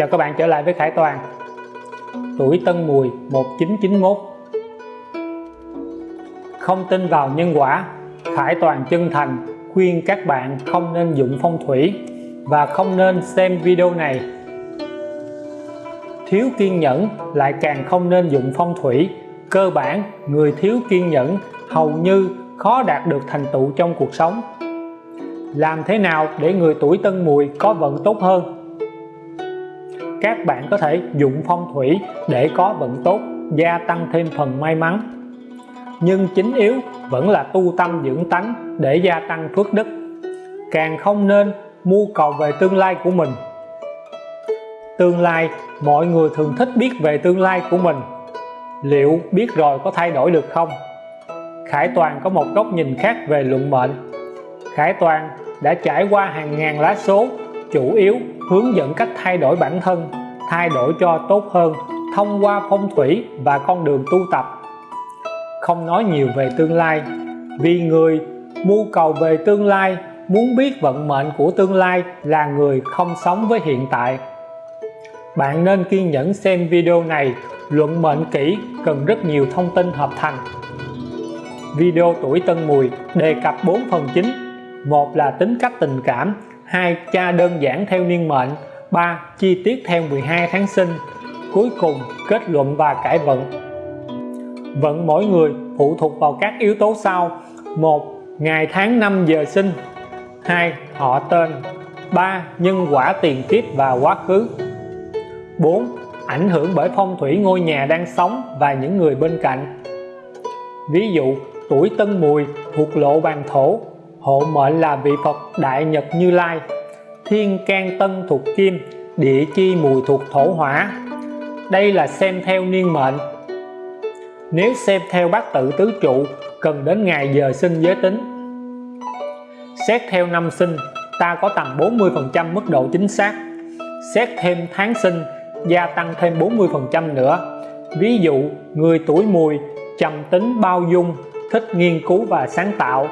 Chào các bạn trở lại với Khải Toàn. Tuổi Tân Mùi 1991 Không tin vào nhân quả, Khải Toàn chân thành, khuyên các bạn không nên dụng phong thủy và không nên xem video này. Thiếu kiên nhẫn lại càng không nên dụng phong thủy. Cơ bản, người thiếu kiên nhẫn hầu như khó đạt được thành tựu trong cuộc sống. Làm thế nào để người tuổi tân mùi có vận tốt hơn? Các bạn có thể dụng phong thủy để có vận tốt, gia tăng thêm phần may mắn. Nhưng chính yếu vẫn là tu tâm dưỡng tánh để gia tăng phước đức. Càng không nên mưu cầu về tương lai của mình. Tương lai, mọi người thường thích biết về tương lai của mình. Liệu biết rồi có thay đổi được không? Khải Toàn có một góc nhìn khác về luận mệnh. Khải Toàn đã trải qua hàng ngàn lá số, chủ yếu hướng dẫn cách thay đổi bản thân, thay đổi cho tốt hơn thông qua phong thủy và con đường tu tập. Không nói nhiều về tương lai, vì người mưu cầu về tương lai, muốn biết vận mệnh của tương lai là người không sống với hiện tại. Bạn nên kiên nhẫn xem video này, luận mệnh kỹ, cần rất nhiều thông tin hợp thành. Video tuổi tân mùi đề cập 4 phần chính. Một là tính cách tình cảm 2. Cha đơn giản theo niên mệnh 3. Chi tiết theo 12 tháng sinh, Cuối cùng kết luận và cải vận Vận mỗi người phụ thuộc vào các yếu tố sau 1. Ngày tháng năm giờ sinh 2. Họ tên 3. Nhân quả tiền kiếp và quá khứ 4. Ảnh hưởng bởi phong thủy ngôi nhà đang sống và những người bên cạnh Ví dụ, tuổi Tân Mùi thuộc lộ bàn thổ hộ mệnh là vị Phật Đại Nhật Như Lai. Thiên can tân thuộc kim, địa chi mùi thuộc thổ hỏa. Đây là xem theo niên mệnh. Nếu xem theo bát tự tứ trụ, cần đến ngày giờ sinh giới tính. Xét theo năm sinh, ta có tầm 40 phần trăm mức độ chính xác. Xét thêm tháng sinh, gia tăng thêm 40 phần trăm nữa. Ví dụ, người tuổi mùi, trầm tính bao dung, thích nghiên cứu và sáng tạo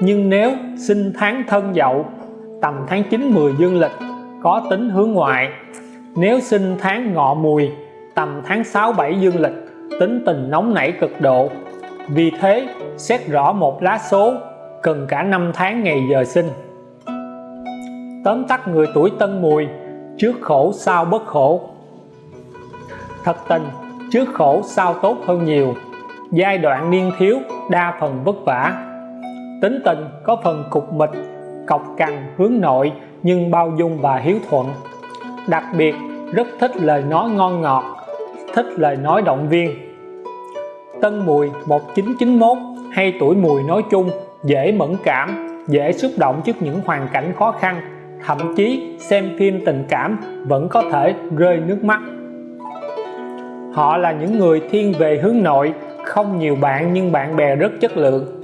nhưng nếu sinh tháng thân dậu, tầm tháng 9 10 dương lịch, có tính hướng ngoại. Nếu sinh tháng ngọ mùi, tầm tháng 6 7 dương lịch, tính tình nóng nảy cực độ. Vì thế, xét rõ một lá số, cần cả năm tháng ngày giờ sinh. Tóm tắt người tuổi tân mùi, trước khổ sau bất khổ. Thật tình, trước khổ sau tốt hơn nhiều. Giai đoạn niên thiếu đa phần vất vả tính tình có phần cục mịch, cọc cằn hướng nội, nhưng bao dung và hiếu thuận. Đặc biệt, rất thích lời nói ngon ngọt, thích lời nói động viên. Tân Mùi 1991 hay tuổi mùi nói chung, dễ mẫn cảm, dễ xúc động trước những hoàn cảnh khó khăn, thậm chí xem phim tình cảm vẫn có thể rơi nước mắt. Họ là những người thiên về hướng nội, không nhiều bạn nhưng bạn bè rất chất lượng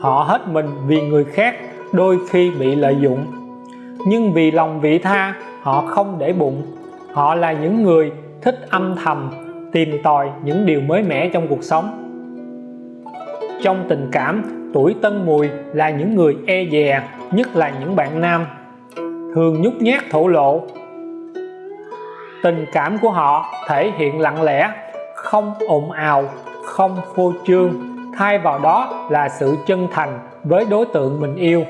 họ hết mình vì người khác, đôi khi bị lợi dụng. Nhưng vì lòng vị tha, họ không để bụng. Họ là những người thích âm thầm, tìm tòi những điều mới mẻ trong cuộc sống. Trong tình cảm, tuổi tân mùi là những người e dè, nhất là những bạn nam. Thường nhút nhát thổ lộ. Tình cảm của họ thể hiện lặng lẽ, không ồn ào, không phô trương thay vào đó là sự chân thành với đối tượng mình yêu.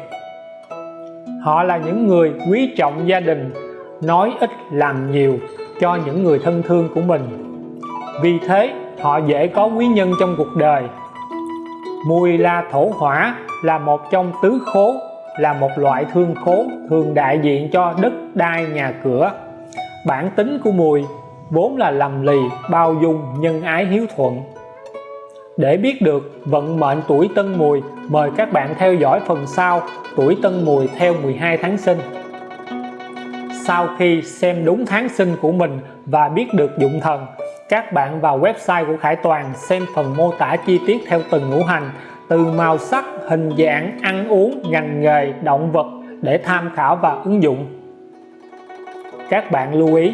Họ là những người quý trọng gia đình, nói ít làm nhiều cho những người thân thương của mình. Vì thế, họ dễ có quý nhân trong cuộc đời. Mùi la thổ hỏa là một trong tứ khố, là một loại thương khố thường đại diện cho đất đai nhà cửa. Bản tính của mùi vốn là lầm lì, bao dung, nhân ái hiếu thuận để biết được vận mệnh tuổi Tân Mùi, mời các bạn theo dõi phần sau tuổi Tân Mùi theo 12 tháng sinh. Sau khi xem đúng tháng sinh của mình và biết được dụng thần, các bạn vào website của Khải Toàn xem phần mô tả chi tiết theo từng ngũ hành, từ màu sắc, hình dạng, ăn uống, ngành nghề, động vật để tham khảo và ứng dụng. Các bạn lưu ý,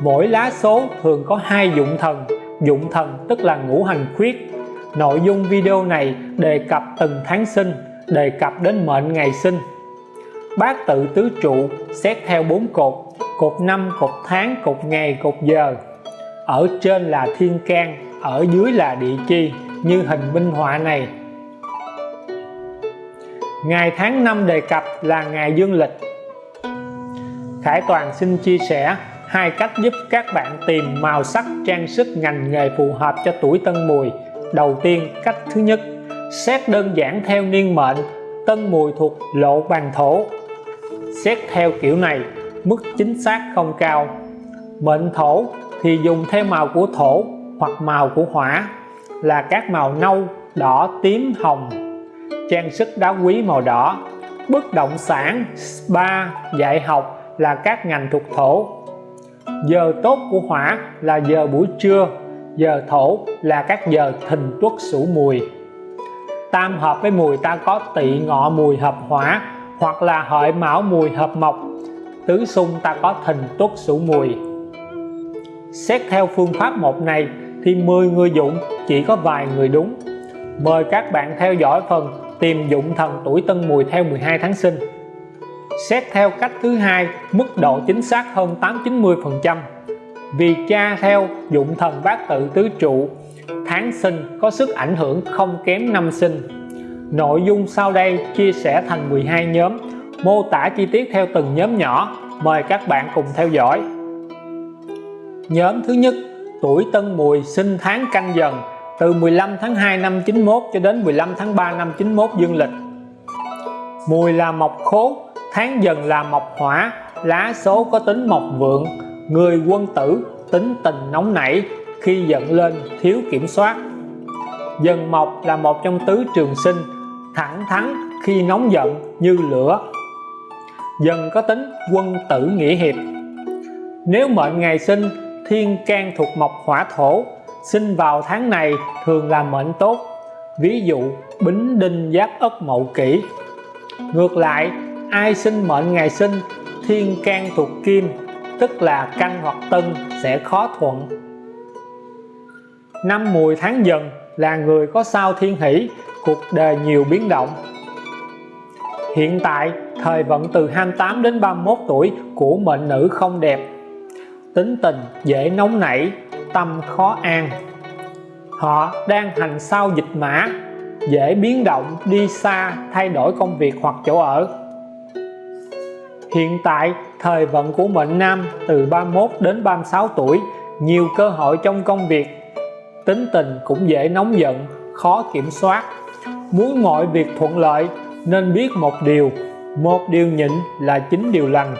mỗi lá số thường có hai dụng thần, dụng thần tức là ngũ hành khuyết Nội dung video này đề cập từng tháng sinh, đề cập đến mệnh ngày sinh. bát tự tứ trụ xét theo bốn cột cột năm cột tháng cột ngày cột giờ. Ở trên là thiên can ở dưới là địa chi như hình minh họa này. Ngày tháng năm đề cập là ngày dương lịch. Khải Toàn xin chia sẻ hai cách giúp các bạn tìm màu sắc trang sức ngành nghề phù hợp cho tuổi Tân Mùi đầu tiên, cách thứ nhất, xét đơn giản theo niên mệnh, Tân Mùi thuộc lộ bàn thổ. Xét theo kiểu này, mức chính xác không cao. Mệnh thổ thì dùng theo màu của thổ hoặc màu của hỏa, là các màu nâu, đỏ, tím, hồng. Trang sức đá quý màu đỏ, bất động sản, spa, dạy học là các ngành thuộc thổ. Giờ tốt của hỏa là giờ buổi trưa giờ thổ là các giờ thìn tuất sửu mùi. Tam hợp với mùi ta có tỵ ngọ mùi hợp hỏa, hoặc là hợi mão mùi hợp mộc. Tứ xung ta có thìn tuất sửu mùi. Xét theo phương pháp một này, thì 10 người dụng chỉ có vài người đúng. Mời các bạn theo dõi phần tìm dụng thần tuổi tân mùi theo 12 tháng sinh. Xét theo cách thứ hai, mức độ chính xác hơn 8-90 phần trăm vì cha theo dụng thần bát tự tứ trụ, tháng sinh có sức ảnh hưởng không kém năm sinh. Nội dung sau đây chia sẻ thành 12 nhóm, mô tả chi tiết theo từng nhóm nhỏ. Mời các bạn cùng theo dõi. Nhóm thứ nhất, tuổi Tân Mùi sinh tháng canh dần, từ 15 tháng 2 năm 91 cho đến 15 tháng 3 năm 91 dương lịch. Mùi là mộc khố, tháng dần là mộc hỏa, lá số có tính mộc vượng người quân tử tính tình nóng nảy khi giận lên thiếu kiểm soát. Dần mộc là một trong tứ trường sinh, thẳng thắn khi nóng giận như lửa. Dần có tính quân tử nghĩa hiệp. Nếu mệnh ngày sinh, thiên can thuộc mộc hỏa thổ, sinh vào tháng này thường là mệnh tốt. Ví dụ, bính đinh giáp ất mậu kỷ. Ngược lại, ai sinh mệnh ngày sinh, thiên can thuộc kim tức là canh hoặc tân, sẽ khó thuận. Năm mùi tháng dần là người có sao thiên hỷ, cuộc đời nhiều biến động. Hiện tại, thời vận từ 28 đến 31 tuổi của mệnh nữ không đẹp. Tính tình dễ nóng nảy, tâm khó an. Họ đang hành sao dịch mã, dễ biến động, đi xa, thay đổi công việc hoặc chỗ ở hiện tại, thời vận của mệnh nam từ 31 đến 36 tuổi, nhiều cơ hội trong công việc. Tính tình cũng dễ nóng giận, khó kiểm soát. Muốn mọi việc thuận lợi, nên biết một điều một điều nhịn là chính điều lành.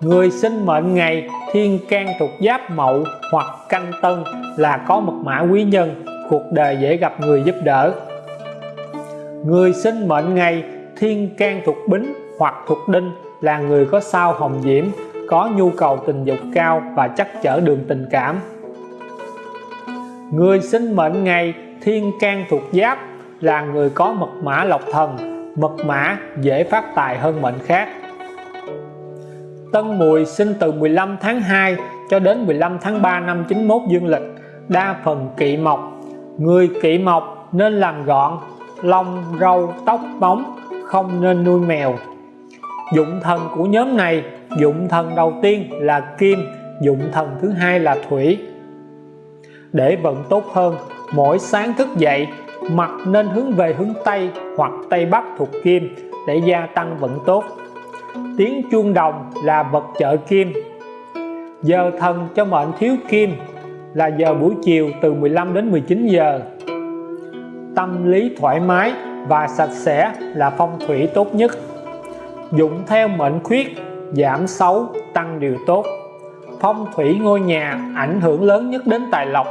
Người sinh mệnh ngày thiên can thuộc giáp mậu hoặc canh tân là có mật mã quý nhân, cuộc đời dễ gặp người giúp đỡ. Người sinh mệnh ngày thiên can thuộc bính hoặc thuộc đinh là người có sao hồng diễm, có nhu cầu tình dục cao và chắc chở đường tình cảm. Người sinh mệnh ngày thiên can thuộc giáp là người có mật mã lộc thần, mật mã dễ phát tài hơn mệnh khác. Tân Mùi sinh từ 15 tháng 2 cho đến 15 tháng 3 năm 91 dương lịch, đa phần kỵ mộc. Người kỵ mộc nên làm gọn, lông, râu, tóc, bóng, không nên nuôi mèo dụng thần của nhóm này, dụng thần đầu tiên là kim, dụng thần thứ hai là thủy. Để vận tốt hơn, mỗi sáng thức dậy mặt nên hướng về hướng Tây hoặc Tây Bắc thuộc kim để gia tăng vận tốt. Tiếng chuông đồng là vật trợ kim. Giờ thần cho mệnh thiếu kim là giờ buổi chiều từ 15 đến 19 giờ. Tâm lý thoải mái và sạch sẽ là phong thủy tốt nhất dụng theo mệnh khuyết, giảm xấu, tăng điều tốt. Phong thủy ngôi nhà ảnh hưởng lớn nhất đến tài lộc.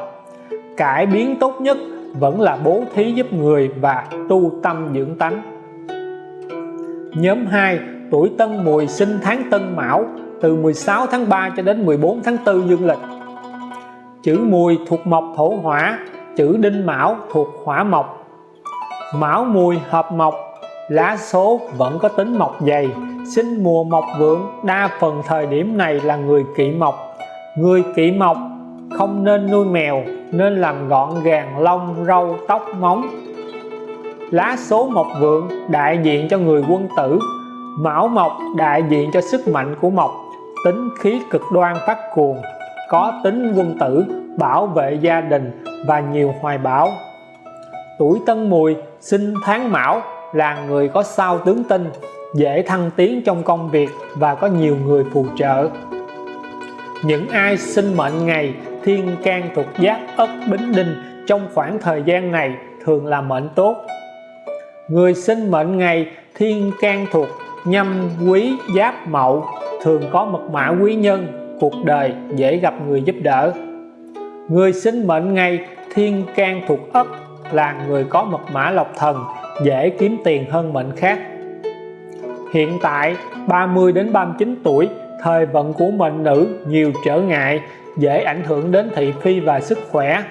Cải biến tốt nhất vẫn là bố thí giúp người và tu tâm dưỡng tánh. Nhóm 2 tuổi Tân Mùi sinh tháng Tân Mão, từ 16 tháng 3 cho đến 14 tháng 4 dương lịch. Chữ Mùi thuộc mộc thổ hỏa, chữ Đinh Mão thuộc hỏa mộc. Mão Mùi hợp mộc lá số vẫn có tính mộc dày. Sinh mùa mọc vượng, đa phần thời điểm này là người kỵ mộc người kỵ mộc không nên nuôi mèo, nên làm gọn gàng lông, râu, tóc, móng. Lá số mộc vượng đại diện cho người quân tử. Mão Mộc đại diện cho sức mạnh của Mộc. Tính khí cực đoan phát cuồng, có tính quân tử, bảo vệ gia đình và nhiều hoài bão. Tuổi Tân Mùi sinh tháng Mão là người có sao tướng tinh dễ thăng tiến trong công việc và có nhiều người phù trợ. Những ai sinh mệnh ngày, thiên can thuộc giáp ất bính đinh trong khoảng thời gian này thường là mệnh tốt. Người sinh mệnh ngày, thiên can thuộc nhâm quý giáp mậu thường có mật mã quý nhân, cuộc đời dễ gặp người giúp đỡ. Người sinh mệnh ngày, thiên can thuộc ất là người có mật mã lộc thần dễ kiếm tiền hơn mệnh khác. Hiện tại 30 đến 39 tuổi, thời vận của mệnh nữ nhiều trở ngại, dễ ảnh hưởng đến thị phi và sức khỏe.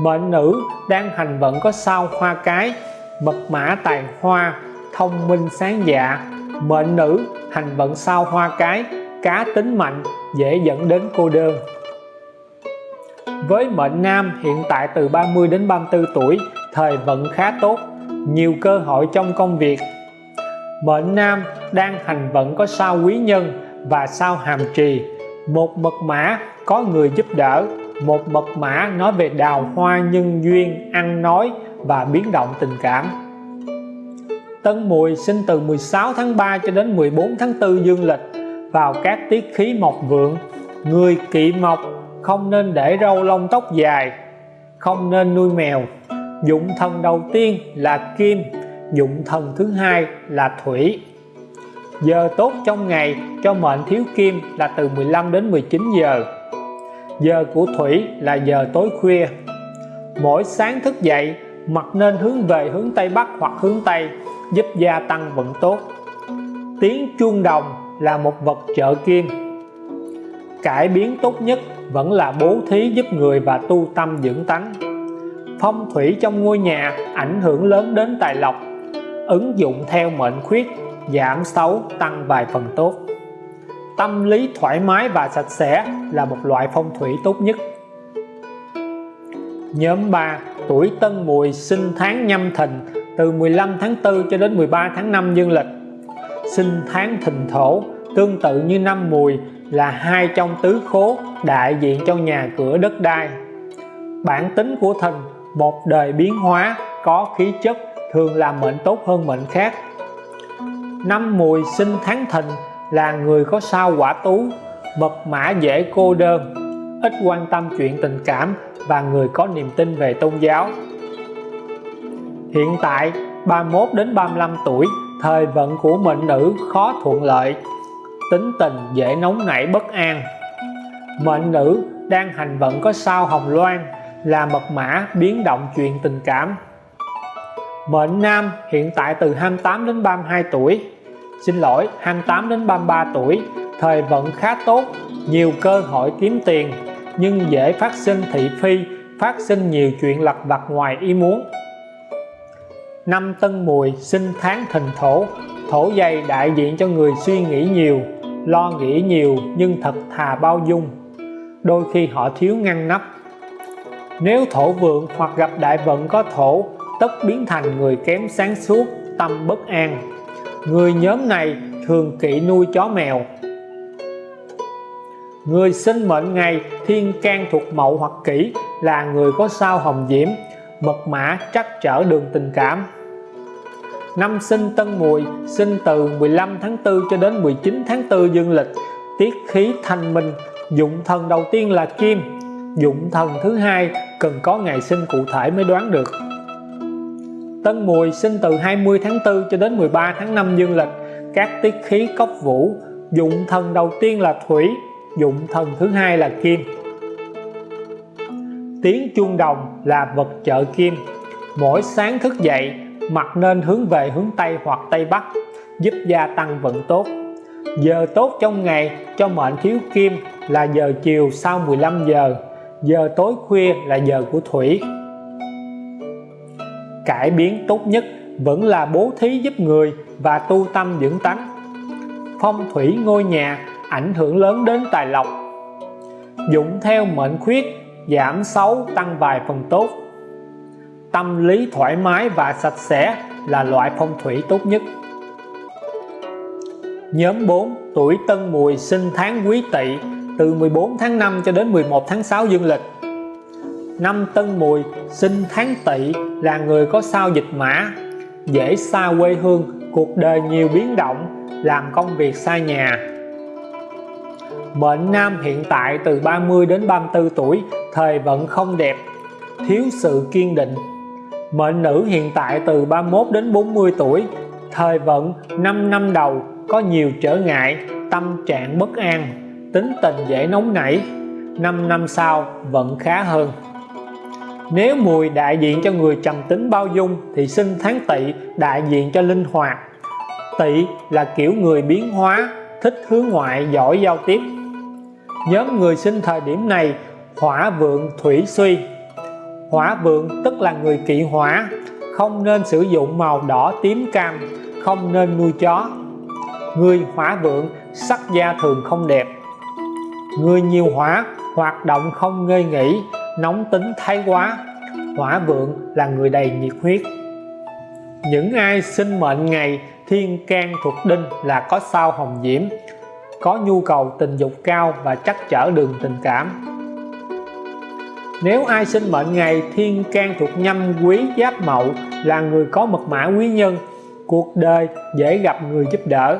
Mệnh nữ đang hành vận có sao hoa cái, mật mã tài hoa, thông minh sáng dạ. Mệnh nữ hành vận sao hoa cái, cá tính mạnh, dễ dẫn đến cô đơn. Với mệnh nam hiện tại từ 30 đến 34 tuổi, thời vận khá tốt nhiều cơ hội trong công việc. Mệnh nam đang hành vận có sao quý nhân và sao hàm trì. Một mật mã có người giúp đỡ, một mật mã nói về đào hoa nhân duyên, ăn nói và biến động tình cảm. Tân Mùi sinh từ 16 tháng 3 cho đến 14 tháng 4 dương lịch vào các tiết khí mộc vượng. Người kỵ mộc không nên để râu lông tóc dài, không nên nuôi mèo dụng thần đầu tiên là kim, dụng thần thứ hai là thủy. Giờ tốt trong ngày, cho mệnh thiếu kim là từ 15 đến 19 giờ. Giờ của thủy là giờ tối khuya. Mỗi sáng thức dậy mặt nên hướng về hướng Tây Bắc hoặc hướng Tây, giúp gia tăng vận tốt. Tiếng chuông đồng là một vật trợ kim. Cải biến tốt nhất vẫn là bố thí giúp người và tu tâm dưỡng tánh phong thủy trong ngôi nhà ảnh hưởng lớn đến tài lộc. Ứng dụng theo mệnh khuyết, giảm xấu, tăng vài phần tốt. Tâm lý thoải mái và sạch sẽ là một loại phong thủy tốt nhất. Nhóm 3 tuổi Tân Mùi sinh tháng nhâm thìn, từ 15 tháng 4 cho đến 13 tháng 5 dương lịch. Sinh tháng thìn thổ, tương tự như năm mùi, là hai trong tứ khố đại diện cho nhà cửa đất đai. Bản tính của thìn một đời biến hóa có khí chất thường làm mệnh tốt hơn mệnh khác. Năm mùi sinh tháng thìn là người có sao quả tú mật mã dễ cô đơn, ít quan tâm chuyện tình cảm và người có niềm tin về tôn giáo. Hiện tại 31 đến 35 tuổi, thời vận của mệnh nữ khó thuận lợi, tính tình dễ nóng nảy bất an. Mệnh nữ đang hành vận có sao hồng loan là mật mã biến động chuyện tình cảm. Mệnh nam hiện tại từ 28 đến 32 tuổi. Xin lỗi 28 đến 33 tuổi. Thời vận khá tốt, nhiều cơ hội kiếm tiền, nhưng dễ phát sinh thị phi, phát sinh nhiều chuyện lặt vặt ngoài ý muốn. Năm tân mùi sinh tháng thìn thổ. Thổ dày đại diện cho người suy nghĩ nhiều, lo nghĩ nhiều nhưng thật thà bao dung. Đôi khi họ thiếu ngăn nắp nếu thổ vượng hoặc gặp đại vận có thổ, tất biến thành người kém sáng suốt, tâm bất an. Người nhóm này thường kỵ nuôi chó mèo. Người sinh mệnh ngày, thiên can thuộc mậu hoặc kỷ, là người có sao hồng diễm, mật mã trắc trở đường tình cảm. Năm sinh tân mùi, sinh từ 15 tháng 4 cho đến 19 tháng 4 dương lịch, tiết khí thanh minh, dụng thần đầu tiên là kim dụng thần thứ hai cần có ngày sinh cụ thể mới đoán được. Tân Mùi sinh từ 20 tháng 4 cho đến 13 tháng 5 dương lịch. Các tiết khí cốc vũ, dụng thần đầu tiên là thủy, dụng thần thứ hai là kim. Tiếng chuông đồng là vật trợ kim. Mỗi sáng thức dậy mặt nên hướng về hướng Tây hoặc Tây Bắc, giúp gia tăng vận tốt. Giờ tốt trong ngày, cho mệnh thiếu kim là giờ chiều sau 15 giờ giờ tối khuya là giờ của thủy. Cải biến tốt nhất vẫn là bố thí giúp người và tu tâm dưỡng tánh. Phong thủy ngôi nhà ảnh hưởng lớn đến tài lộc. Dụng theo mệnh khuyết, giảm xấu tăng vài phần tốt. Tâm lý thoải mái và sạch sẽ là loại phong thủy tốt nhất. Nhóm 4 tuổi Tân Mùi sinh tháng Quý Tỵ từ 14 tháng 5 cho đến 11 tháng 6 dương lịch. Năm Tân Mùi sinh tháng Tỵ là người có sao dịch mã, dễ xa quê hương, cuộc đời nhiều biến động, làm công việc xa nhà. Mệnh nam hiện tại từ 30 đến 34 tuổi, thời vận không đẹp, thiếu sự kiên định. Mệnh nữ hiện tại từ 31 đến 40 tuổi, thời vận 5 năm đầu có nhiều trở ngại, tâm trạng bất an, tính tình dễ nóng nảy. 5 năm sau vẫn khá hơn. Nếu mùi đại diện cho người trầm tính bao dung thì sinh tháng tỵ đại diện cho linh hoạt. Tỵ là kiểu người biến hóa, thích hướng ngoại, giỏi giao tiếp. Nhóm người sinh thời điểm này hỏa vượng thủy suy. Hỏa vượng tức là người kỵ hỏa, không nên sử dụng màu đỏ tím cam, không nên nuôi chó. Người hỏa vượng sắc da thường không đẹp. Người nhiều hỏa hoạt động không ngơi nghỉ, nóng tính thái quá. Hỏa vượng là người đầy nhiệt huyết. Những ai sinh mệnh ngày thiên can thuộc đinh là có sao hồng diễm có nhu cầu tình dục cao và chắc chở đường tình cảm. Nếu ai sinh mệnh ngày thiên can thuộc nhâm quý giáp mậu là người có mật mã quý nhân cuộc đời dễ gặp người giúp đỡ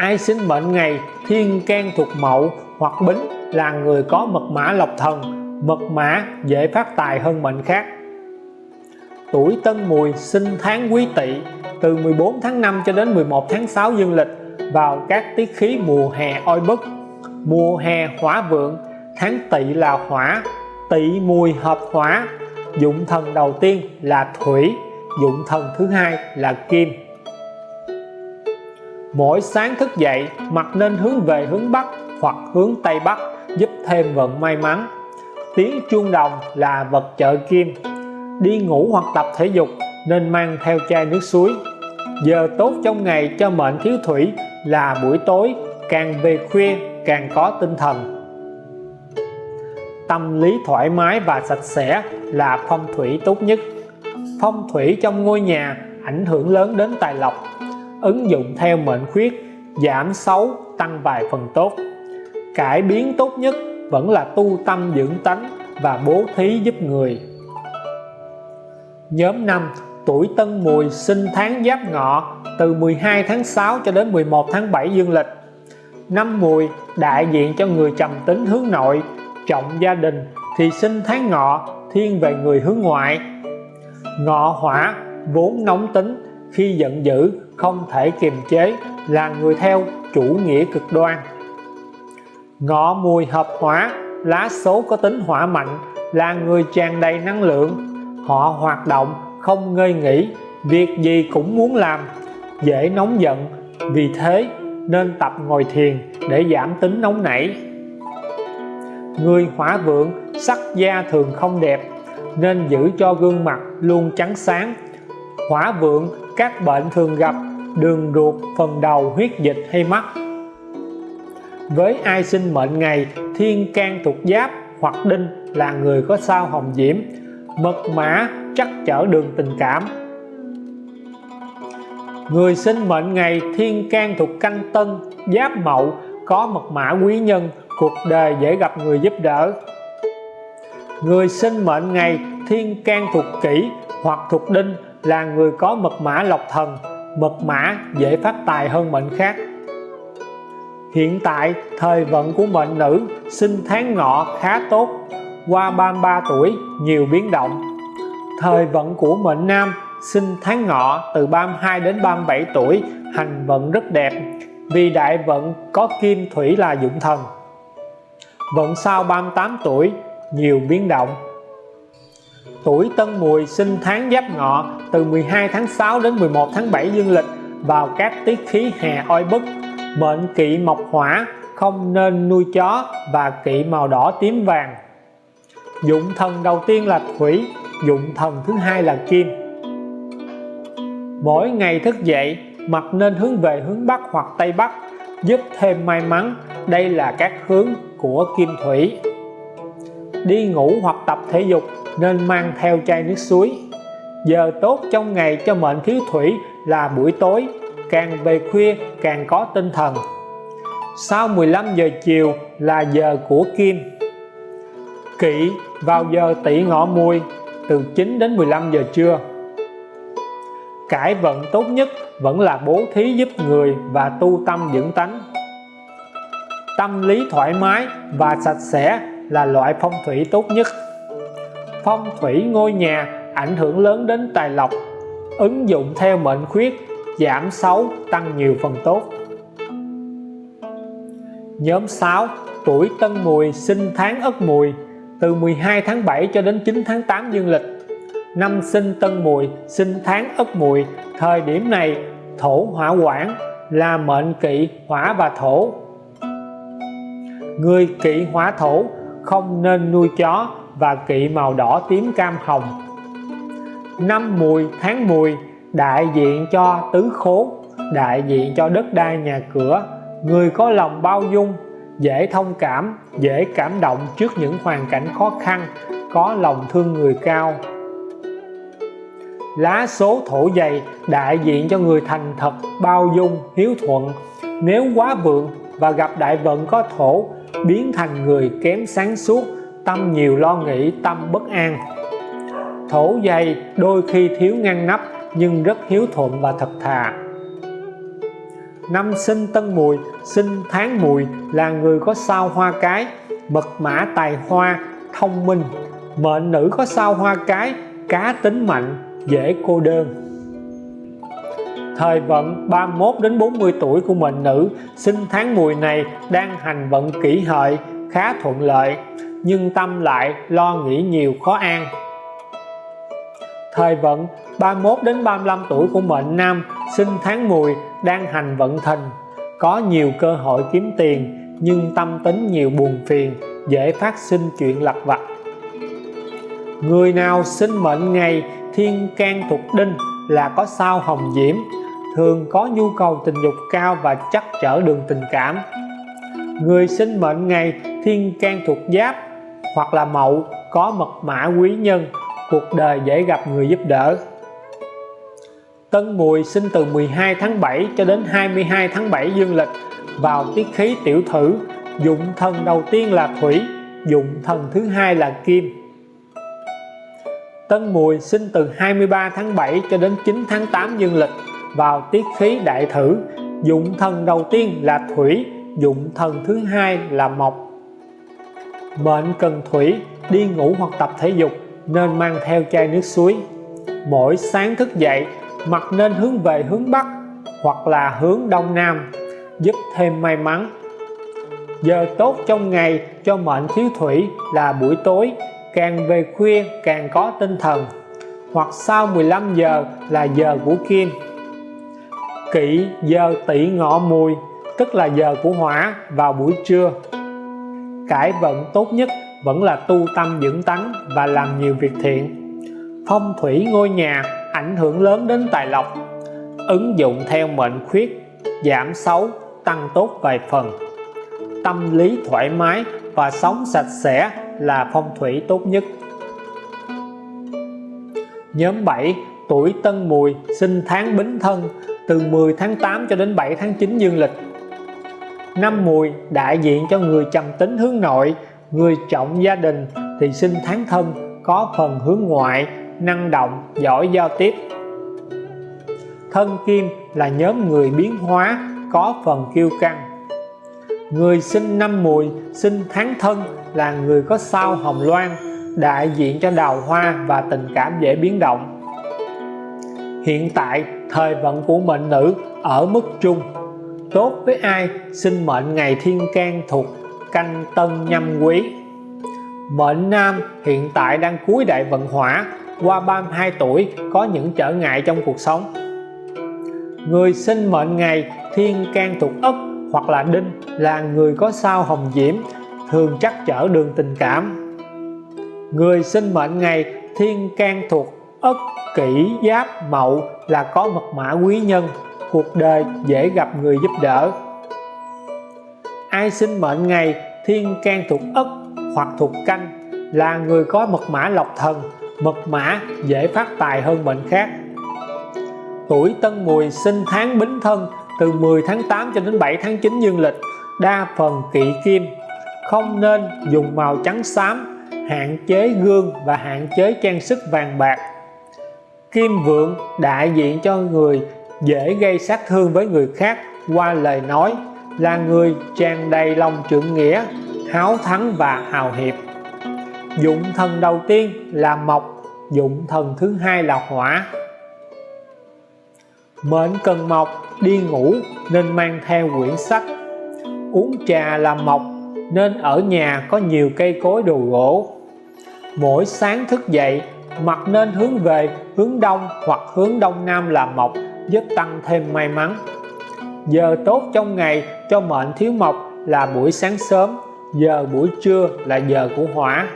ai sinh mệnh ngày, thiên can thuộc mậu hoặc bính là người có mật mã lộc thần, mật mã dễ phát tài hơn mệnh khác. Tuổi tân mùi sinh tháng quý tỵ, từ 14 tháng 5 cho đến 11 tháng 6 dương lịch, vào các tiết khí mùa hè oi bức. Mùa hè hỏa vượng, tháng tỵ là hỏa, tỵ mùi hợp hỏa. Dụng thần đầu tiên là thủy, dụng thần thứ hai là kim mỗi sáng thức dậy mặt nên hướng về hướng Bắc hoặc hướng Tây Bắc, giúp thêm vận may mắn. Tiếng chuông đồng là vật trợ kim. Đi ngủ hoặc tập thể dục nên mang theo chai nước suối. Giờ tốt trong ngày cho mệnh thiếu thủy là buổi tối, càng về khuya càng có tinh thần. Tâm lý thoải mái và sạch sẽ là phong thủy tốt nhất. Phong thủy trong ngôi nhà ảnh hưởng lớn đến tài lộc ứng dụng theo mệnh khuyết, giảm xấu, tăng vài phần tốt. Cải biến tốt nhất vẫn là tu tâm dưỡng tánh và bố thí giúp người. Nhóm 5 tuổi Tân Mùi sinh tháng Giáp Ngọ từ 12 tháng 6 cho đến 11 tháng 7 dương lịch. Năm Mùi đại diện cho người trầm tính hướng nội, trọng gia đình thì sinh tháng Ngọ thiên về người hướng ngoại. Ngọ hỏa vốn nóng tính khi giận dữ không thể kiềm chế là người theo chủ nghĩa cực đoan. Ngọ mùi hợp hỏa lá số có tính hỏa mạnh, là người tràn đầy năng lượng. Họ hoạt động, không ngơi nghỉ, việc gì cũng muốn làm, dễ nóng giận. Vì thế, nên tập ngồi thiền để giảm tính nóng nảy. Người hỏa vượng, sắc da thường không đẹp, nên giữ cho gương mặt luôn trắng sáng. Hỏa vượng, các bệnh thường gặp đường ruột phần đầu huyết dịch hay mắt. Với ai sinh mệnh ngày, thiên can thuộc giáp hoặc đinh là người có sao hồng diễm. Mật mã chắc chở đường tình cảm. Người sinh mệnh ngày, thiên can thuộc canh tân, giáp mậu, có mật mã quý nhân, cuộc đời dễ gặp người giúp đỡ. Người sinh mệnh ngày, thiên can thuộc kỷ hoặc thuộc đinh là người có mật mã lộc thần mật mã dễ phát tài hơn mệnh khác. Hiện tại, thời vận của mệnh nữ sinh tháng ngọ khá tốt, qua 33 tuổi, nhiều biến động. Thời vận của mệnh nam sinh tháng ngọ từ 32 đến 37 tuổi, hành vận rất đẹp, vì đại vận có kim thủy là dụng thần. Vận sau 38 tuổi, nhiều biến động tuổi tân mùi sinh tháng giáp ngọ từ 12 tháng 6 đến 11 tháng 7 dương lịch vào các tiết khí hè oi bức. Mệnh kỵ mộc hỏa, không nên nuôi chó và kỵ màu đỏ tím vàng. Dụng thần đầu tiên là thủy, dụng thần thứ hai là kim. Mỗi ngày thức dậy mặt nên hướng về hướng Bắc hoặc Tây Bắc, giúp thêm may mắn. Đây là các hướng của kim thủy. Đi ngủ hoặc tập thể dục nên mang theo chai nước suối. Giờ tốt trong ngày cho mệnh thiếu thủy là buổi tối, càng về khuya càng có tinh thần. Sau 15 giờ chiều là giờ của Kim. Kỵ vào giờ tỷ ngọ mùi, từ 9 đến 15 giờ trưa. Cải vận tốt nhất vẫn là bố thí giúp người và tu tâm dưỡng tánh. Tâm lý thoải mái và sạch sẽ là loại phong thủy tốt nhất phong thủy ngôi nhà ảnh hưởng lớn đến tài lộc, ứng dụng theo mệnh khuyết, giảm xấu, tăng nhiều phần tốt. Nhóm 6 tuổi Tân Mùi, sinh tháng Ất Mùi, từ 12 tháng 7 cho đến 9 tháng 8 dương lịch. Năm sinh Tân Mùi, sinh tháng Ất Mùi, thời điểm này, thổ hỏa quản là mệnh kỵ hỏa và thổ. Người kỵ hỏa thổ không nên nuôi chó và kỵ màu đỏ tím cam hồng. Năm mùi tháng mùi, đại diện cho tứ khố, đại diện cho đất đai nhà cửa, người có lòng bao dung, dễ thông cảm, dễ cảm động trước những hoàn cảnh khó khăn, có lòng thương người cao. Lá số thổ dày, đại diện cho người thành thật, bao dung, hiếu thuận. Nếu quá vượng và gặp đại vận có thổ, biến thành người kém sáng suốt tâm nhiều lo nghĩ, tâm bất an. Thổ dày đôi khi thiếu ngăn nắp, nhưng rất hiếu thuận và thật thà. Năm sinh tân mùi, sinh tháng mùi là người có sao hoa cái, mật mã tài hoa, thông minh. Mệnh nữ có sao hoa cái, cá tính mạnh, dễ cô đơn. Thời vận 31 đến 40 tuổi của mệnh nữ, sinh tháng mùi này đang hành vận kỷ hợi, khá thuận lợi nhưng tâm lại lo nghĩ nhiều khó an. Thời vận 31 đến 35 tuổi của mệnh nam, sinh tháng mùi đang hành vận thìn có nhiều cơ hội kiếm tiền, nhưng tâm tính nhiều buồn phiền, dễ phát sinh chuyện lặt vặt. Người nào sinh mệnh ngày thiên can thuộc đinh là có sao hồng diễm, thường có nhu cầu tình dục cao và chắc trở đường tình cảm. Người sinh mệnh ngày thiên can thuộc giáp hoặc là mậu có mật mã quý nhân, cuộc đời dễ gặp người giúp đỡ. Tân Mùi sinh từ 12 tháng 7 cho đến 22 tháng 7 dương lịch vào tiết khí tiểu thử, dụng thần đầu tiên là thủy, dụng thần thứ hai là kim. Tân Mùi sinh từ 23 tháng 7 cho đến 9 tháng 8 dương lịch vào tiết khí đại thử, dụng thần đầu tiên là thủy, dụng thần thứ hai là mộc bệnh cần thủy, đi ngủ hoặc tập thể dục, nên mang theo chai nước suối. Mỗi sáng thức dậy mặt nên hướng về hướng Bắc, hoặc là hướng Đông Nam, giúp thêm may mắn. Giờ tốt trong ngày cho mệnh thiếu thủy là buổi tối, càng về khuya càng có tinh thần, hoặc sau 15 giờ là giờ của kim. Kỵ giờ tỷ ngọ mùi, tức là giờ của hỏa vào buổi trưa cải vận tốt nhất vẫn là tu tâm dưỡng tánh và làm nhiều việc thiện. Phong thủy ngôi nhà ảnh hưởng lớn đến tài lộc, ứng dụng theo mệnh khuyết, giảm xấu, tăng tốt vài phần. Tâm lý thoải mái và sống sạch sẽ là phong thủy tốt nhất. Nhóm 7 tuổi Tân Mùi sinh tháng Bính Thân, từ 10 tháng 8 cho đến 7 tháng 9 dương lịch năm Mùi đại diện cho người trầm tính hướng nội, người trọng gia đình thì sinh tháng thân, có phần hướng ngoại, năng động, giỏi giao tiếp. Thân kim là nhóm người biến hóa, có phần kiêu căng. Người sinh năm mùi, sinh tháng thân là người có sao hồng loan, đại diện cho đào hoa và tình cảm dễ biến động. Hiện tại, thời vận của mệnh nữ ở mức trung tốt với ai? Sinh mệnh ngày thiên can thuộc canh tân nhâm quý. Mệnh nam hiện tại đang cuối đại vận hỏa, qua 32 tuổi, có những trở ngại trong cuộc sống. Người sinh mệnh ngày thiên can thuộc ất hoặc là đinh là người có sao hồng diễm, thường chắc trở đường tình cảm. Người sinh mệnh ngày thiên can thuộc ất kỷ giáp mậu là có mật mã quý nhân cuộc đời dễ gặp người giúp đỡ. Ai sinh mệnh ngày, thiên can thuộc ất hoặc thuộc canh, là người có mật mã lộc thần, mật mã dễ phát tài hơn mệnh khác. Tuổi Tân Mùi sinh tháng Bính Thân, từ 10 tháng 8 cho đến 7 tháng 9 dương lịch, đa phần kỵ kim. Không nên dùng màu trắng xám, hạn chế gương và hạn chế trang sức vàng bạc. Kim vượng đại diện cho người dễ gây sát thương với người khác qua lời nói, là người tràn đầy lòng trượng nghĩa, háo thắng và hào hiệp. Dụng thần đầu tiên là mộc, dụng thần thứ hai là hỏa. Mệnh cần mộc đi ngủ nên mang theo quyển sách. Uống trà là mộc nên ở nhà có nhiều cây cối đồ gỗ. Mỗi sáng thức dậy mặt nên hướng về hướng đông hoặc hướng đông nam là mộc giúp tăng thêm may mắn. Giờ tốt trong ngày cho mệnh thiếu mộc là buổi sáng sớm, giờ buổi trưa là giờ của hỏa.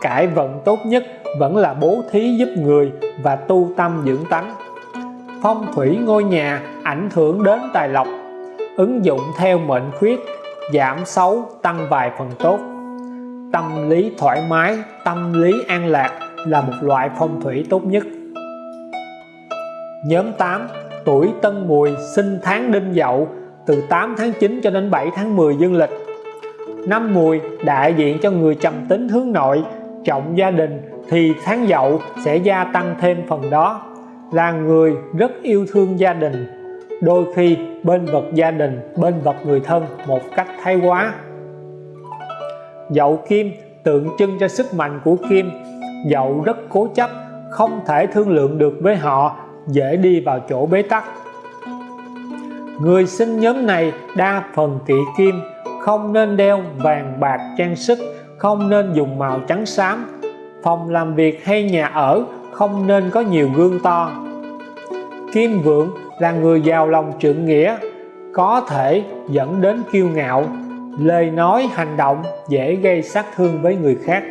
Cải vận tốt nhất vẫn là bố thí giúp người và tu tâm dưỡng tánh. Phong thủy ngôi nhà ảnh hưởng đến tài lộc, ứng dụng theo mệnh khuyết, giảm xấu tăng vài phần tốt. Tâm lý thoải mái, tâm lý an lạc là một loại phong thủy tốt nhất nhóm 8 tuổi Tân Mùi, sinh tháng Đinh Dậu, từ 8 tháng 9 cho đến 7 tháng 10 dương lịch. Năm Mùi, đại diện cho người trầm tính hướng nội, trọng gia đình, thì tháng Dậu sẽ gia tăng thêm phần đó, là người rất yêu thương gia đình. Đôi khi, bên vật gia đình, bên vật người thân một cách thái quá. Dậu kim tượng trưng cho sức mạnh của kim. Dậu rất cố chấp, không thể thương lượng được với họ dễ đi vào chỗ bế tắc. Người sinh nhóm này đa phần kỵ kim, không nên đeo vàng bạc trang sức, không nên dùng màu trắng xám. Phòng làm việc hay nhà ở không nên có nhiều gương to. Kim Vượng là người giàu lòng trượng nghĩa, có thể dẫn đến kiêu ngạo, lời nói hành động dễ gây sát thương với người khác.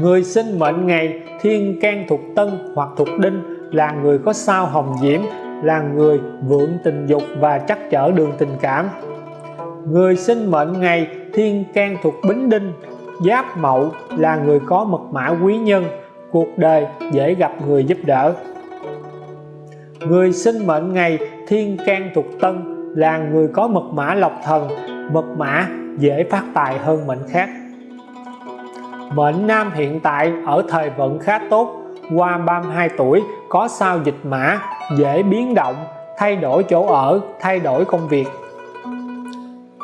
Người sinh mệnh ngày thiên can thuộc tân hoặc thuộc đinh là người có sao hồng diễm, là người vượng tình dục và chắc chở đường tình cảm. Người sinh mệnh ngày thiên can thuộc bính đinh, giáp mậu là người có mật mã quý nhân, cuộc đời dễ gặp người giúp đỡ. Người sinh mệnh ngày thiên can thuộc tân là người có mật mã lộc thần, mật mã dễ phát tài hơn mệnh khác. Mệnh nam hiện tại ở thời vận khá tốt qua 32 tuổi, có sao dịch mã, dễ biến động, thay đổi chỗ ở, thay đổi công việc.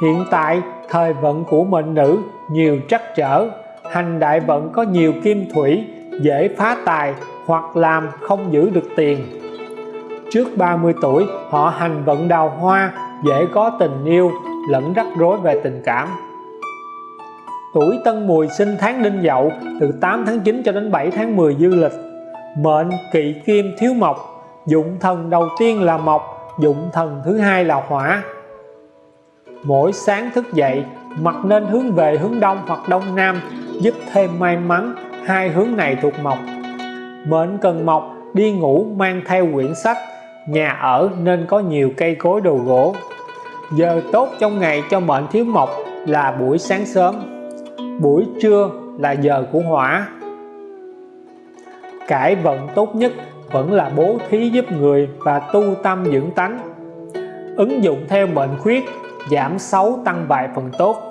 Hiện tại, thời vận của mệnh nữ, nhiều trắc trở. Hành đại vận có nhiều kim thủy, dễ phá tài hoặc làm không giữ được tiền. Trước 30 tuổi, họ hành vận đào hoa, dễ có tình yêu, lẫn rắc rối về tình cảm. Tuổi Tân Mùi sinh tháng Đinh Dậu, từ 8 tháng 9 cho đến 7 tháng 10 dương lịch mệnh kỵ kim thiếu mộc, dụng thần đầu tiên là mộc, dụng thần thứ hai là hỏa. Mỗi sáng thức dậy mặt nên hướng về hướng đông hoặc đông nam, giúp thêm may mắn, hai hướng này thuộc mộc. Mệnh cần mộc, đi ngủ mang theo quyển sách, nhà ở nên có nhiều cây cối đồ gỗ. Giờ tốt trong ngày cho mệnh thiếu mộc là buổi sáng sớm. Buổi trưa là giờ của hỏa cải vận tốt nhất vẫn là bố thí giúp người và tu tâm dưỡng tánh. Ứng dụng theo mệnh khuyết, giảm xấu tăng vài phần tốt.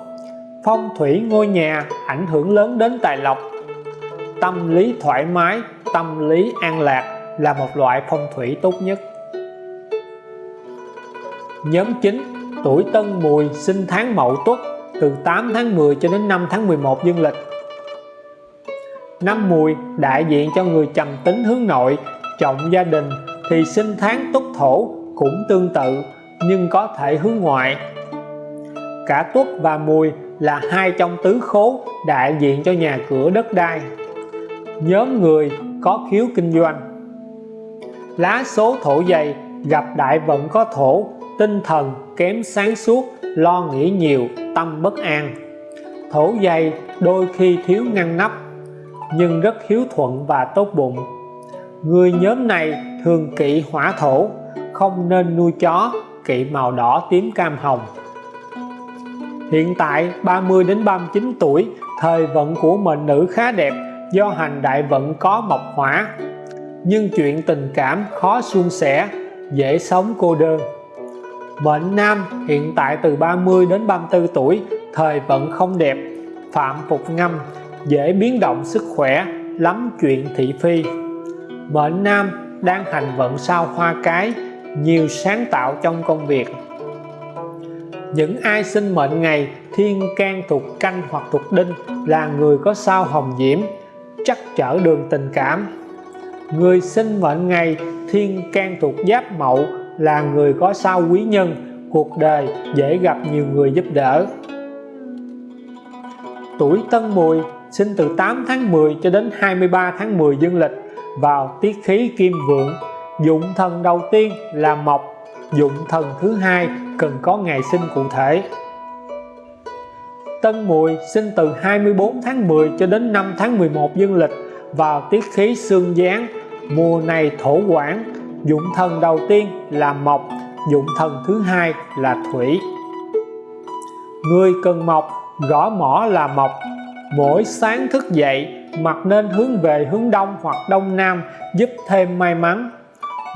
Phong thủy ngôi nhà ảnh hưởng lớn đến tài lộc. Tâm lý thoải mái, tâm lý an lạc là một loại phong thủy tốt nhất. Nhóm 9 tuổi Tân Mùi sinh tháng Mậu Tuất, từ 8 tháng 10 cho đến 5 tháng 11 dương lịch. Năm Mùi đại diện cho người trầm tính hướng nội, trọng gia đình thì sinh tháng Tuất Thổ cũng tương tự, nhưng có thể hướng ngoại. Cả Tuất và Mùi là hai trong tứ khố đại diện cho nhà cửa đất đai. Nhóm người có khiếu kinh doanh. Lá số thổ dày gặp đại vận có thổ, tinh thần kém sáng suốt, lo nghĩ nhiều, tâm bất an. Thổ dày đôi khi thiếu ngăn nắp nhưng rất hiếu thuận và tốt bụng. Người nhóm này thường kỵ hỏa thổ, không nên nuôi chó, kỵ màu đỏ tím cam hồng. Hiện tại 30 đến 39 tuổi, thời vận của mệnh nữ khá đẹp do hành đại vận có mộc hỏa. Nhưng chuyện tình cảm khó suôn sẻ, dễ sống cô đơn. Mệnh nam hiện tại từ 30 đến 34 tuổi, thời vận không đẹp, phạm phục ngâm dễ biến động sức khỏe lắm chuyện thị phi. Mệnh nam đang hành vận sao hoa cái, nhiều sáng tạo trong công việc. Những ai sinh mệnh ngày thiên can thuộc canh hoặc thuộc đinh là người có sao hồng diễm, chắc trở đường tình cảm. Người sinh mệnh ngày thiên can thuộc giáp mậu là người có sao quý nhân, cuộc đời dễ gặp nhiều người giúp đỡ. Tuổi tân mùi sinh từ 8 tháng 10 cho đến 23 tháng 10 dương lịch vào tiết khí kim vượng. Dụng thần đầu tiên là mộc, dụng thần thứ hai cần có ngày sinh cụ thể. Tân Mùi sinh từ 24 tháng 10 cho đến 5 tháng 11 dương lịch vào tiết khí xương giáng mùa này thổ quản dụng thần đầu tiên là mộc, dụng thần thứ hai là thủy. Người cần mộc, gõ mỏ là mộc mỗi sáng thức dậy mặt nên hướng về hướng đông hoặc đông nam, giúp thêm may mắn.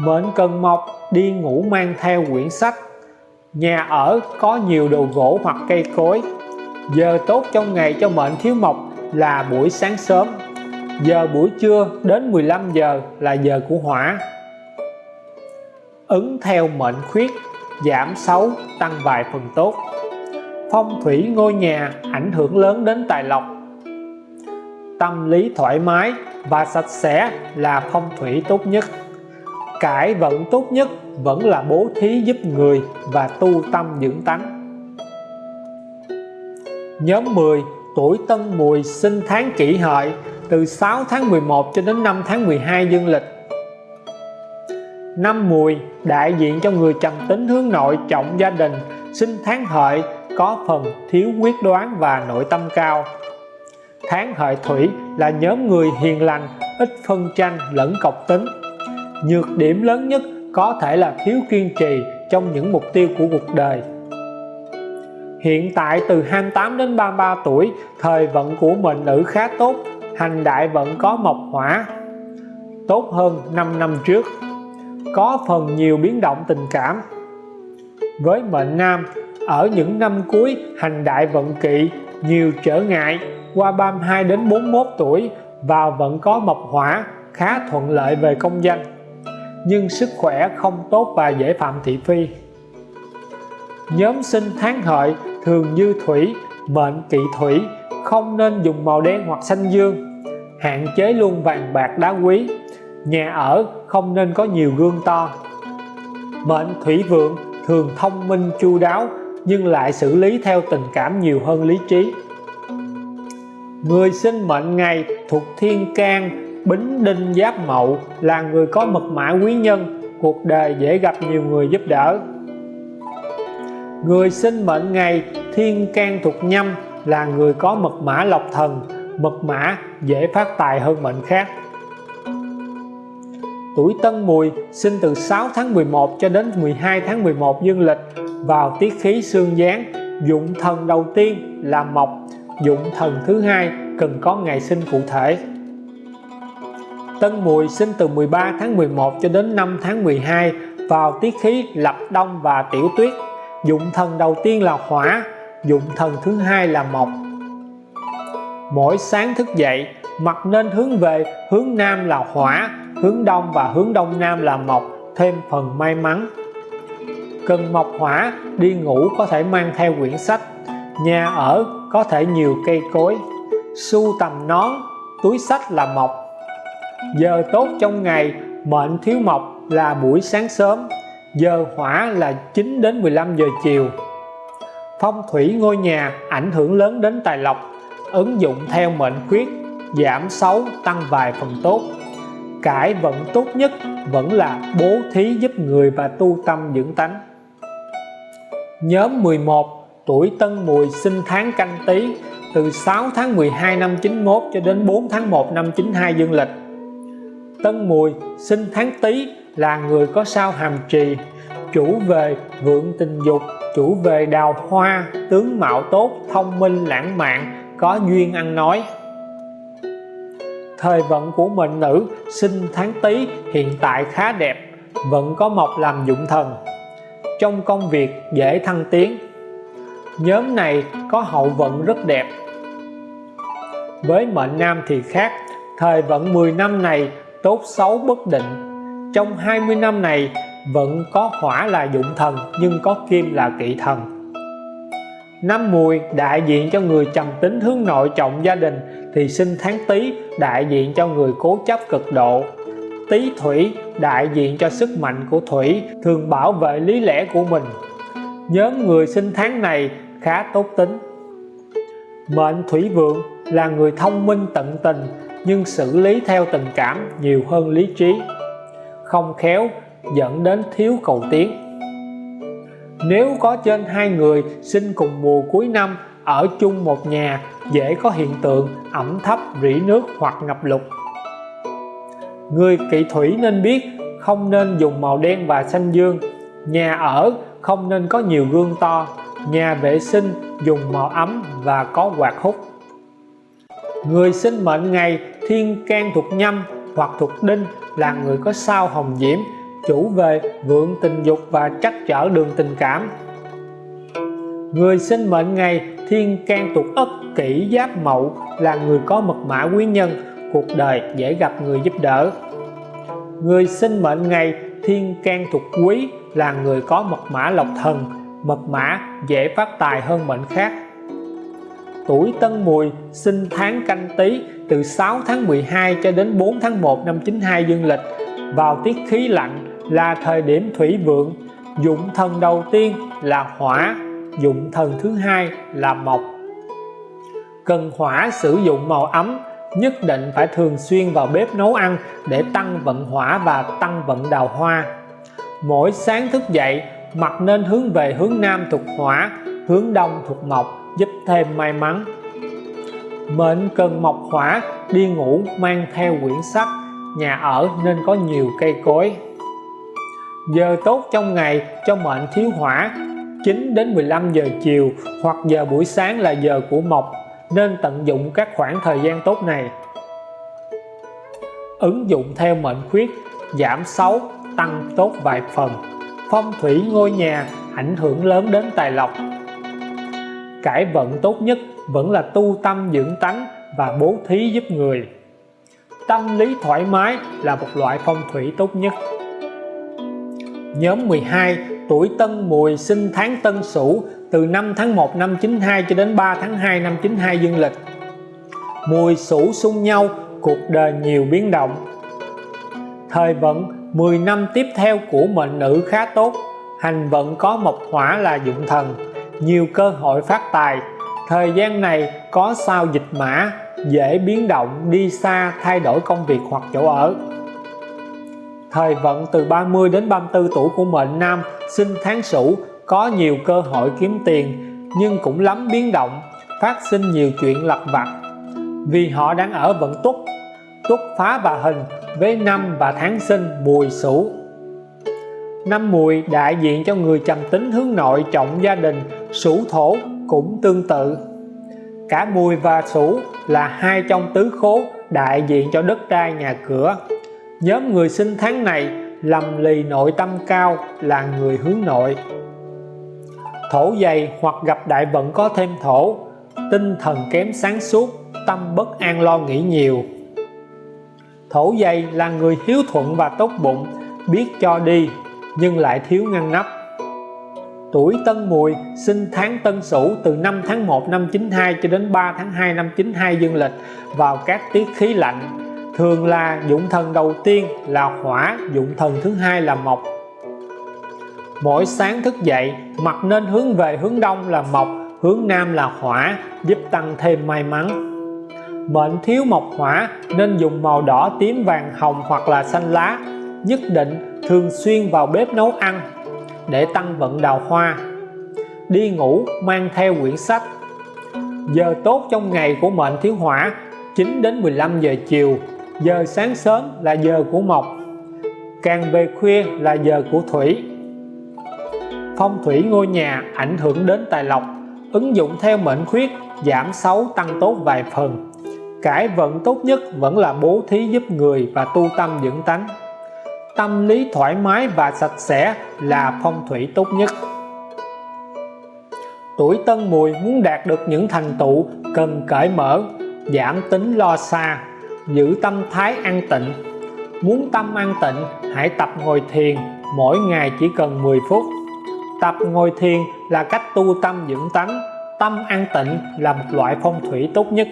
Mệnh cần mộc đi ngủ mang theo quyển sách. Nhà ở có nhiều đồ gỗ hoặc cây cối. Giờ tốt trong ngày cho mệnh thiếu mộc là buổi sáng sớm. Giờ buổi trưa đến 15 giờ là giờ của hỏa ứng theo mệnh khuyết, giảm xấu, tăng vài phần tốt. Phong thủy ngôi nhà ảnh hưởng lớn đến tài lộc tâm lý thoải mái và sạch sẽ là phong thủy tốt nhất. Cải vận tốt nhất vẫn là bố thí giúp người và tu tâm dưỡng tánh. Nhóm 10 tuổi tân mùi sinh tháng kỷ hợi, từ 6 tháng 11 cho đến 5 tháng 12 dương lịch. Năm mùi, đại diện cho người trầm tính hướng nội trọng gia đình, sinh tháng hợi có phần thiếu quyết đoán và nội tâm cao tháng hợi thủy là nhóm người hiền lành, ít phân tranh lẫn cọc tính. Nhược điểm lớn nhất có thể là thiếu kiên trì trong những mục tiêu của cuộc đời. Hiện tại từ 28 đến 33 tuổi, thời vận của mệnh nữ khá tốt, hành đại vận có mộc hỏa. Tốt hơn 5 năm trước, có phần nhiều biến động tình cảm. Với mệnh nam, ở những năm cuối, hành đại vận kỵ nhiều trở ngại qua 32 đến 41 tuổi vào vẫn có mộc hỏa khá thuận lợi về công danh. Nhưng sức khỏe không tốt và dễ phạm thị phi. Nhóm sinh tháng hợi thường như thủy, mệnh kỵ thủy, không nên dùng màu đen hoặc xanh dương. Hạn chế luôn vàng bạc đá quý. Nhà ở không nên có nhiều gương to. Mệnh thủy vượng thường thông minh chu đáo nhưng lại xử lý theo tình cảm nhiều hơn lý trí người sinh mệnh ngày thuộc thiên can, bính đinh giáp mậu, là người có mật mã quý nhân. Cuộc đời dễ gặp nhiều người giúp đỡ. Người sinh mệnh ngày thiên can thuộc nhâm, là người có mật mã lộc thần. Mật mã dễ phát tài hơn mệnh khác. Tuổi Tân Mùi sinh từ 6 tháng 11 cho đến 12 tháng 11 dương lịch vào tiết khí xương giáng dụng thần đầu tiên là mộc dụng thần thứ hai cần có ngày sinh cụ thể. Tân Mùi sinh từ 13 tháng 11 cho đến 5 tháng 12 vào tiết khí lập đông và tiểu tuyết. Dụng thần đầu tiên là hỏa, dụng thần thứ hai là mộc. Mỗi sáng thức dậy, mặt nên hướng về, hướng nam là hỏa, hướng đông và hướng đông nam là mộc, thêm phần may mắn. Cần mộc hỏa, đi ngủ có thể mang theo quyển sách nhà ở có thể nhiều cây cối su tầm nón, túi sách là mộc. Giờ tốt trong ngày, mệnh thiếu mộc là buổi sáng sớm, giờ hỏa là 9 đến 15 giờ chiều. Phong thủy ngôi nhà ảnh hưởng lớn đến tài lộc, ứng dụng theo mệnh khuyết, giảm xấu, tăng vài phần tốt. Cải vận tốt nhất vẫn là bố thí giúp người và tu tâm dưỡng tánh. Nhóm 11 tuổi Tân Mùi sinh tháng canh tí từ 6 tháng 12 năm 91 cho đến 4 tháng 1 năm 92 dương lịch. Tân Mùi sinh tháng Tý là người có sao hàm trì, chủ về vượng tình dục, chủ về đào hoa, tướng mạo tốt, thông minh, lãng mạn, có duyên ăn nói. Thời vận của mệnh nữ sinh tháng Tý hiện tại khá đẹp, vẫn có mộc làm dụng thần. Trong công việc dễ thăng tiến nhóm này có hậu vận rất đẹp. Với mệnh nam thì khác, thời vận 10 năm này tốt xấu bất định. Trong 20 năm này vẫn có hỏa là dụng thần, nhưng có kim là kỵ thần. Năm mùi, đại diện cho người trầm tính hướng nội trọng gia đình, thì sinh tháng tý, đại diện cho người cố chấp cực độ. Tý thủy, đại diện cho sức mạnh của thủy, thường bảo vệ lý lẽ của mình nhóm người sinh tháng này khá tốt tính. Mệnh thủy vượng là người thông minh tận tình, nhưng xử lý theo tình cảm nhiều hơn lý trí. Không khéo, dẫn đến thiếu cầu tiến. Nếu có trên hai người sinh cùng mùa cuối năm ở chung một nhà, dễ có hiện tượng ẩm thấp, rỉ nước hoặc ngập lụt. Người kỵ thủy nên biết không nên dùng màu đen và xanh dương. Nhà ở không nên có nhiều gương to, nhà vệ sinh, dùng màu ấm và có quạt hút. Người sinh mệnh ngày thiên can thuộc nhâm hoặc thuộc đinh là người có sao hồng diễm, chủ về vượng tình dục và trắc trở đường tình cảm. Người sinh mệnh ngày thiên can thuộc ất kỷ giáp mậu là người có mật mã quý nhân, cuộc đời dễ gặp người giúp đỡ. Người sinh mệnh ngày thiên can thuộc quý là người có mật mã lộc thần, mật mã dễ phát tài hơn mệnh khác. Tuổi tân mùi sinh tháng canh tý từ 6 tháng 12 cho đến 4 tháng 1 năm 92 dương lịch. Vào tiết khí lạnh là thời điểm thủy vượng, dụng thần đầu tiên là hỏa, dụng thần thứ hai là mộc. Cần hỏa sử dụng màu ấm, nhất định phải thường xuyên vào bếp nấu ăn để tăng vận hỏa và tăng vận đào hoa mỗi sáng thức dậy mặt nên hướng về hướng nam thuộc hỏa, hướng đông thuộc mộc, giúp thêm may mắn. Mệnh cần mộc hỏa, đi ngủ mang theo quyển sách, nhà ở nên có nhiều cây cối. Giờ tốt trong ngày cho mệnh thiếu hỏa 9 đến 15 giờ chiều hoặc giờ buổi sáng là giờ của mộc, nên tận dụng các khoảng thời gian tốt này. Ứng dụng theo mệnh khuyết, giảm xấu tăng tốt vài phần. Phong thủy ngôi nhà ảnh hưởng lớn đến tài lộc. Cải vận tốt nhất vẫn là tu tâm dưỡng tánh và bố thí giúp người. Tâm lý thoải mái là một loại phong thủy tốt nhất. Nhóm 12 tuổi Tân Mùi sinh tháng Tân Sửu từ 5 tháng 1 năm 92 cho đến 3 tháng 2 năm 92 dương lịch. Mùi Sửu xung nhau, cuộc đời nhiều biến động. Thời vận 10 năm tiếp theo của mệnh nữ khá tốt, hành vận có mộc hỏa là dụng thần, nhiều cơ hội phát tài. Thời gian này có sao dịch mã, dễ biến động, đi xa, thay đổi công việc hoặc chỗ ở. Thời vận từ 30 đến 34 tuổi của mệnh nam sinh tháng sửu có nhiều cơ hội kiếm tiền, nhưng cũng lắm biến động, phát sinh nhiều chuyện lặt vặt. Vì họ đang ở vận túc túc phá và hình với năm và tháng sinh mùi sửu. Năm mùi đại diện cho người trầm tính hướng nội trọng gia đình, sửu thổ cũng tương tự. Cả mùi và sửu là hai trong tứ khố đại diện cho đất đai nhà cửa. Nhóm người sinh tháng này lầm lì nội tâm cao là người hướng nội. Thổ dày hoặc gặp đại vận có thêm thổ, tinh thần kém sáng suốt, tâm bất an lo nghĩ nhiều thổ dày là người hiếu thuận và tốt bụng, biết cho đi, nhưng lại thiếu ngăn nắp. Tuổi Tân Mùi sinh tháng Tân Sửu từ năm tháng 1 năm 92 cho đến 3 tháng 2 năm 92 dương lịch vào các tiết khí lạnh. Thường là dụng thần đầu tiên, là hỏa, dụng thần thứ hai là mộc. Mỗi sáng thức dậy mặt nên hướng về hướng đông là mộc, hướng nam là hỏa, giúp tăng thêm may mắn mệnh thiếu mộc hỏa nên dùng màu đỏ, tím, vàng, hồng hoặc là xanh lá, nhất định thường xuyên vào bếp nấu ăn để tăng vận đào hoa. Đi ngủ mang theo quyển sách. Giờ tốt trong ngày của mệnh thiếu hỏa 9 đến 15 giờ chiều. Giờ sáng sớm là giờ của mộc. Càng về khuya là giờ của thủy. Phong thủy ngôi nhà ảnh hưởng đến tài lộc, ứng dụng theo mệnh khuyết, giảm xấu tăng tốt vài phần cải vận tốt nhất vẫn là bố thí giúp người và tu tâm dưỡng tánh. Tâm lý thoải mái và sạch sẽ là phong thủy tốt nhất. Tuổi tân mùi muốn đạt được những thành tựu cần cởi mở, giảm tính lo xa, giữ tâm thái an tịnh. Muốn tâm an tịnh, hãy tập ngồi thiền, mỗi ngày chỉ cần 10 phút. Tập ngồi thiền là cách tu tâm dưỡng tánh, tâm an tịnh là một loại phong thủy tốt nhất.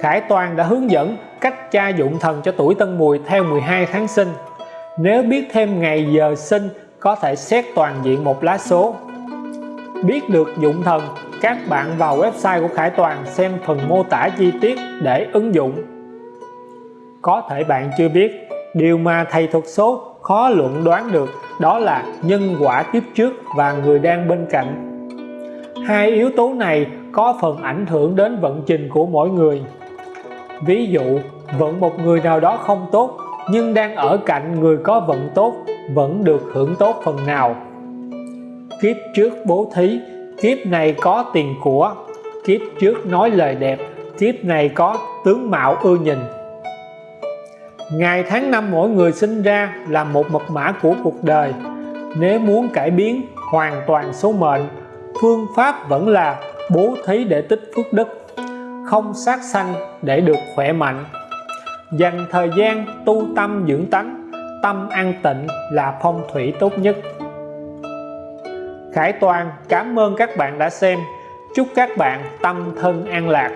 Khải Toàn đã hướng dẫn cách tra dụng thần cho tuổi Tân Mùi theo 12 tháng sinh. Nếu biết thêm ngày giờ sinh, có thể xét toàn diện một lá số. Biết được dụng thần, các bạn vào website của Khải Toàn xem phần mô tả chi tiết để ứng dụng. Có thể bạn chưa biết, điều mà thầy thuật số khó luận đoán được đó là nhân quả kiếp trước và người đang bên cạnh. Hai yếu tố này có phần ảnh hưởng đến vận trình của mỗi người ví dụ, vận một người nào đó không tốt, nhưng đang ở cạnh người có vận tốt, vẫn được hưởng tốt phần nào. Kiếp trước bố thí, kiếp này có tiền của. Kiếp trước nói lời đẹp, kiếp này có tướng mạo ưa nhìn. Ngày tháng năm mỗi người sinh ra là một mật mã của cuộc đời. Nếu muốn cải biến hoàn toàn số mệnh, phương pháp vẫn là bố thí để tích phước đức không sát sanh để được khỏe mạnh. Dành thời gian tu tâm dưỡng tánh, tâm an tịnh là phong thủy tốt nhất. Khải Toàn, cảm ơn các bạn đã xem. Chúc các bạn tâm thân an lạc.